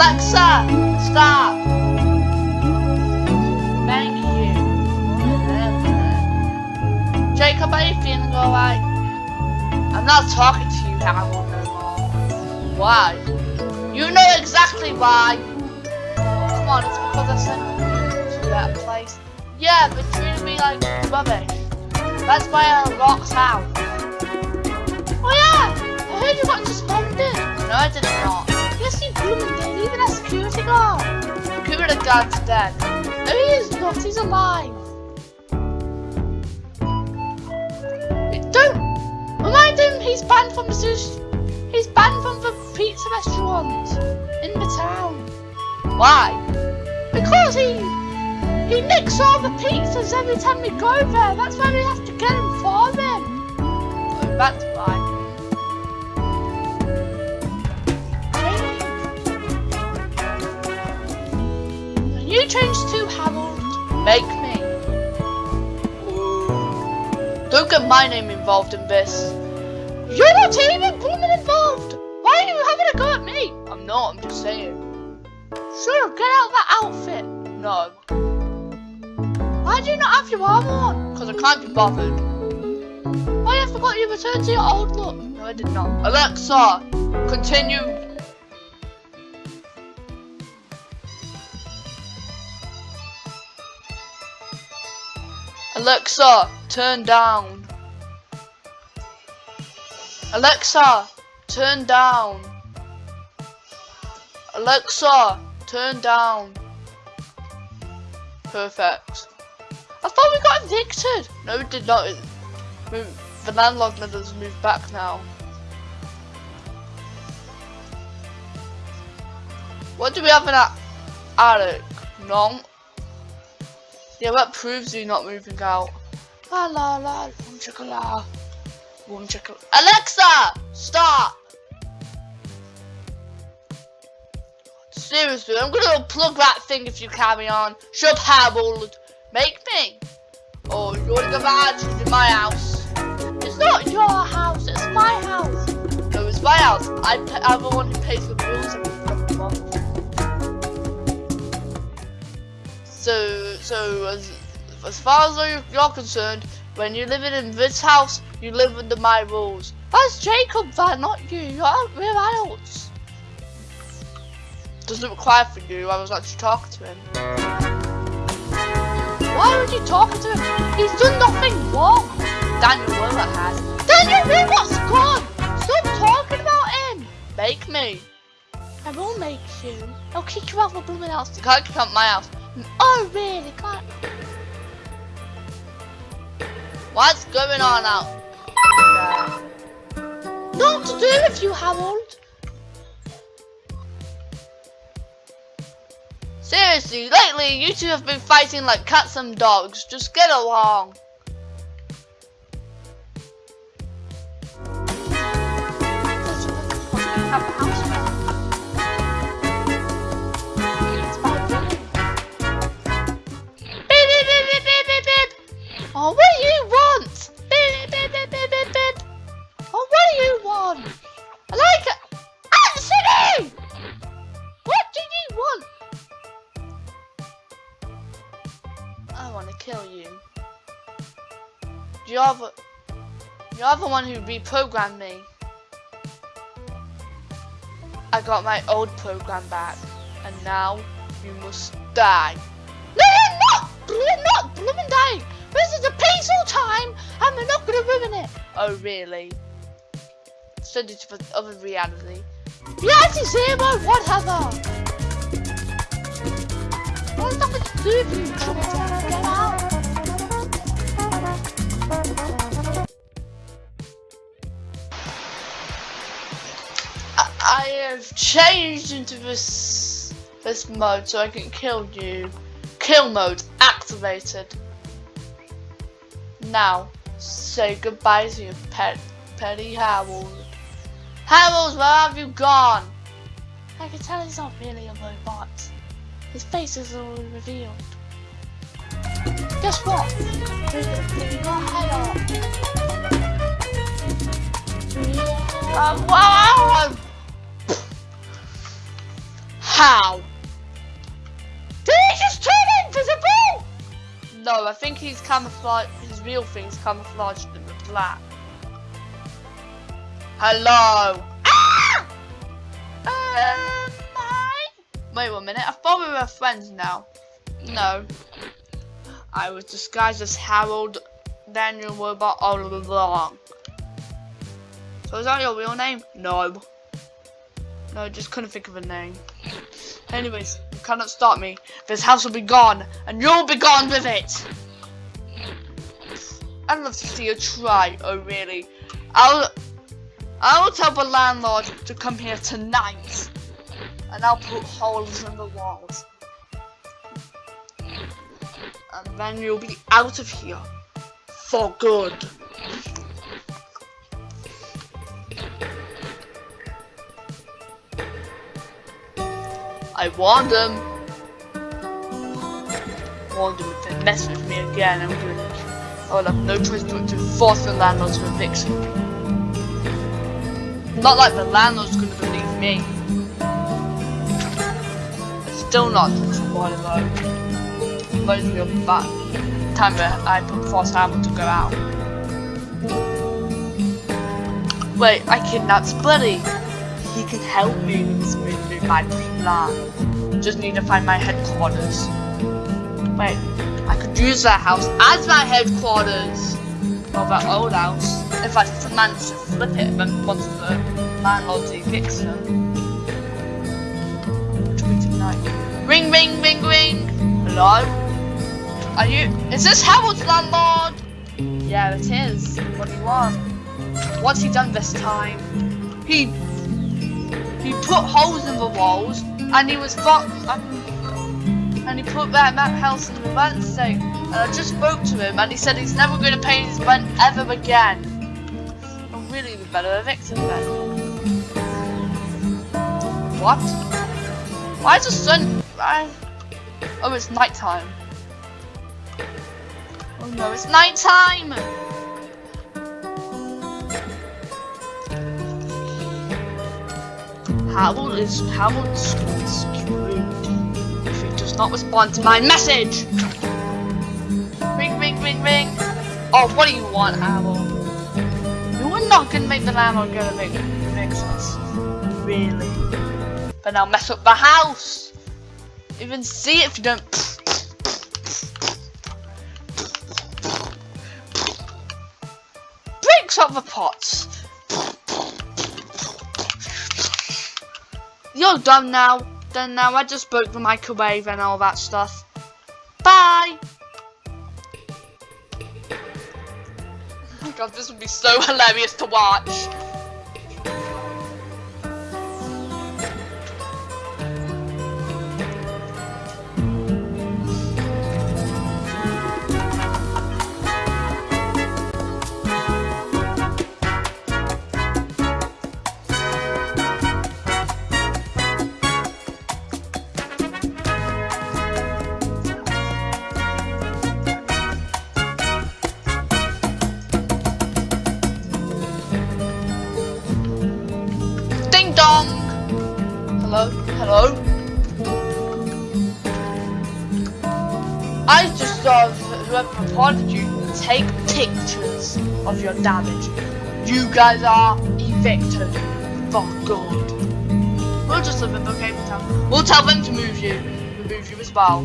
Alexa, stop. Thank you. Jacob, are you feeling alright? I'm not talking to you, Harold, no more. Why? You know exactly why. Come on, it's because I sent you to that place. Yeah, but treated me like rubbish. That's why I locked out. Oh yeah, I heard you got suspended. No, I did not. Blooming did, even as security guard. Security guard's dead. No, he is not, he's alive. Don't remind him he's banned from the sushi. He's banned from the pizza restaurant in the town. Why? Because he he nicks all the pizzas every time we go there. That's why we have to get him for him. Oh, that's why. You change to Harold? Make me. Don't get my name involved in this. You're not even blooming involved. Why are you having a go at me? I'm not, I'm just saying. Sure, get out of that outfit. No. Why do you not have your armor on? Because I can't be bothered. Why I forgot you returned to your old look. No, I did not. Alexa, continue. Alexa, turn down. Alexa, turn down. Alexa, turn down. Perfect. I thought we got evicted. No, we did not. The landlord made us move back now. What do we have in that attic? None. Yeah, that proves you're not moving out. La la la, boom chicka boom chicka. Alexa, stop. Seriously, I'm gonna plug that thing if you carry on. Up, Harold. Make me. Oh, you wanna go mad? It's in my house. It's not your house. It's my house. No, it's my house. I, I'm the one who pays the bills every month. So, so as as far as you're concerned, when you're living in this house, you live under my rules. That's Jacob not you. You're we're adults. Doesn't require for you. I was actually talking to him. Why would you talk to him? He's done nothing wrong. Daniel Willett has. Daniel Willett's gone. Stop talking about him. Make me. I will make you. I'll kick you out of the blooming house. You can't kick out my house. Oh, really? Can't. What's going on out there? Not to do with you, Harold. Seriously, lately you two have been fighting like cats and dogs. Just get along. Oh, what do you want? Beep, beep, beep, beep, beep, beep. Oh, what do you want? I like it. Ah, Anthony! What do you want? I want to kill you. You're the, you're the one who reprogrammed me. I got my old program back, and now you must die. No, you're not! You're not Oh, really? To the other reality. Reality zero, whatever. What's nothing to do with you, children? Get out. I, I have changed into this this mode so I can kill you. Kill mode activated. Now, say goodbye to your pet, petty Harold. Harold, where have you gone? I can tell he's not really a robot. His face is already revealed. Guess what? Off. Um, wow! How? No, I think he's camouflaged. His real thing's camouflaged in the black. Hello. Ah! Um, I... Wait one minute. I thought we were friends now. No. I was disguised as Harold Daniel Robot all along. So is that your real name? No. No, just couldn't think of a name. Anyways, cannot stop me. This house will be gone, and you'll be gone with it. I'd love to see you try. Oh, really? I'll, I'll tell the landlord to come here tonight, and I'll put holes in the walls, and then you'll be out of here for good. I warned him. Warned him if they mess with me again, I'm gonna. I will have no choice but to force the landlord to evict me. Not like the landlord's gonna believe me. Still not spoiler though. Reminds me of that time where I put force Hammer to go out. Wait, I kidnapped Splitty. He can help me my plan. Just need to find my headquarters. Wait, I could use that house as my headquarters. Or that old house. If I manage to flip it then once the landlord evicts them. Ring, ring, ring, ring. Hello? Are you? Is this Harold's landlord? Yeah, it is. What do you want? What's he done this time? He he put holes in the walls, and he was fucked. Um, and he put that map house in the rent thing. And I just spoke to him, and he said he's never going to pay his rent ever again. I'm really the better evict him then. What? Why is the sun? Why? Oh, it's nighttime. Oh no, it's nighttime! Harold is Harold screwed if he does not respond to my message. Ring, ring, ring, ring. Oh, what do you want, Harold? You are not gonna make the landlord go to evict us, really? But now mess up the house. Even see if you don't. Breaks up the pots. You're done now. Then now I just broke the microwave and all that stuff. Bye. God, this would be so hilarious to watch. Dong! Hello? Hello? I just saw whoever reported you take pictures of your damage. You guys are evicted for good. We'll just live in Brookhaven Town. We'll tell them to move you. Remove you as well.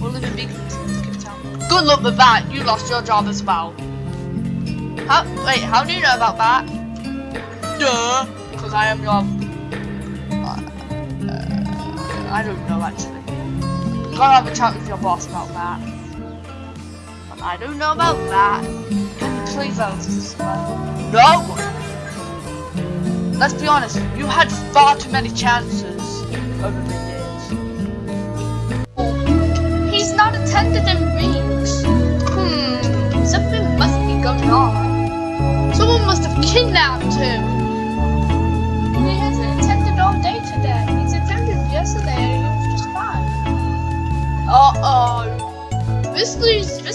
We'll live in Beacon Town. Good luck with that. You lost your job as well. How, wait, how do you know about that? Duh I am your. Uh, I don't know actually. Gotta have a chat with your boss about that. But I don't know about that. Can you please this one? No! Let's be honest, you had far too many chances over the years. He's not attended in weeks. Hmm, something must be going on. Someone must have kidnapped him.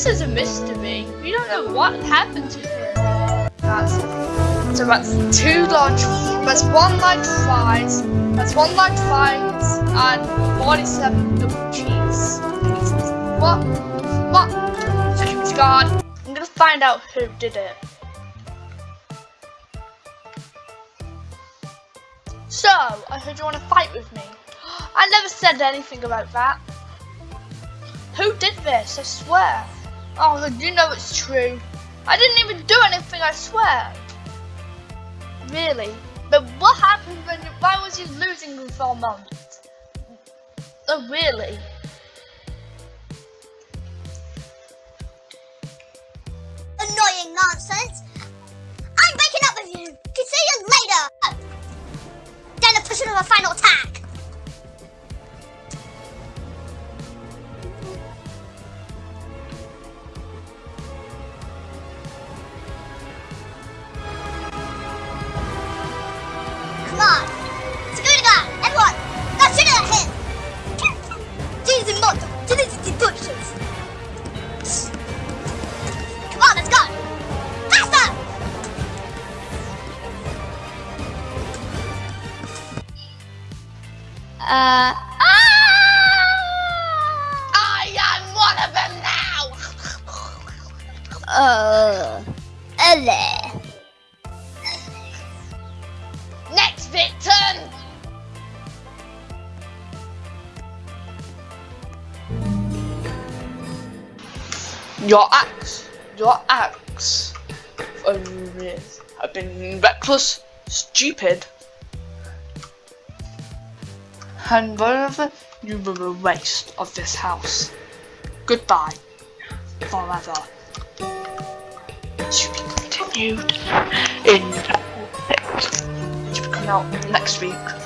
This is a mystery. We don't know what happened to him. That's, So that's two large, that's one large fries, that's one large fries, and 47 double cheese. What? What? Security guard. I'm gonna find out who did it. So, I heard you want to fight with me. I never said anything about that. Who did this? I swear. Oh, you know it's true. I didn't even do anything, I swear. Really? But what happened when, why was he losing for a moment? Oh, really? Annoying nonsense! I'm breaking up with you! See you later! Then the pushing of a final attack! Uh, I am one of them now! uh, ele. Next victim! Your acts, your acts um, have been reckless, stupid, moreover, you were a waste of this house. Goodbye, forever. To be continued in to coming out next week.